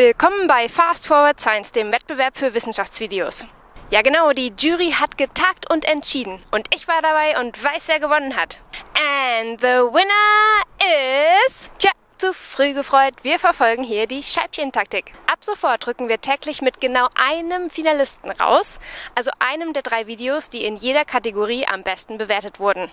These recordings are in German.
Willkommen bei Fast Forward Science, dem Wettbewerb für Wissenschaftsvideos. Ja genau, die Jury hat getagt und entschieden. Und ich war dabei und weiß, wer gewonnen hat. And the winner is... Tja, zu früh gefreut, wir verfolgen hier die Scheibchentaktik. Ab sofort rücken wir täglich mit genau einem Finalisten raus, also einem der drei Videos, die in jeder Kategorie am besten bewertet wurden.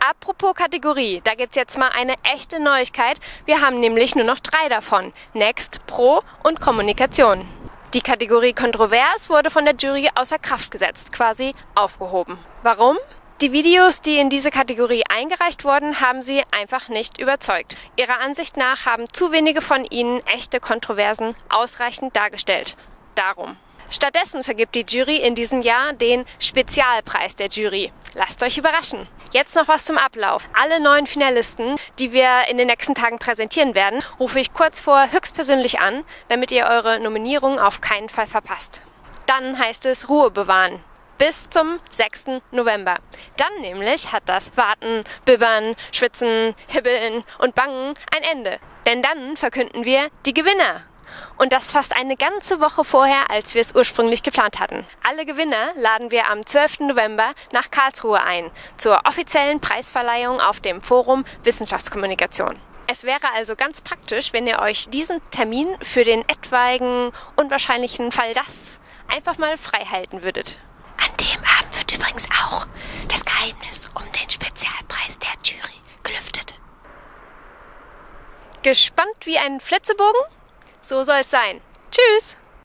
Apropos Kategorie, da gibt's jetzt mal eine echte Neuigkeit. Wir haben nämlich nur noch drei davon. Next, Pro und Kommunikation. Die Kategorie Kontrovers wurde von der Jury außer Kraft gesetzt, quasi aufgehoben. Warum? Die Videos, die in diese Kategorie eingereicht wurden, haben sie einfach nicht überzeugt. Ihrer Ansicht nach haben zu wenige von ihnen echte Kontroversen ausreichend dargestellt. Darum. Stattdessen vergibt die Jury in diesem Jahr den Spezialpreis der Jury. Lasst euch überraschen. Jetzt noch was zum Ablauf. Alle neun Finalisten, die wir in den nächsten Tagen präsentieren werden, rufe ich kurz vor höchstpersönlich an, damit ihr eure Nominierung auf keinen Fall verpasst. Dann heißt es Ruhe bewahren bis zum 6. November. Dann nämlich hat das Warten, Bibbern, Schwitzen, Hibbeln und Bangen ein Ende. Denn dann verkünden wir die Gewinner. Und das fast eine ganze Woche vorher, als wir es ursprünglich geplant hatten. Alle Gewinner laden wir am 12. November nach Karlsruhe ein, zur offiziellen Preisverleihung auf dem Forum Wissenschaftskommunikation. Es wäre also ganz praktisch, wenn ihr euch diesen Termin für den etwaigen unwahrscheinlichen Fall das einfach mal frei halten würdet. An dem Abend wird übrigens auch das Geheimnis um den Spezialpreis der Jury gelüftet. Gespannt wie ein Flitzebogen? So soll's sein. Tschüss!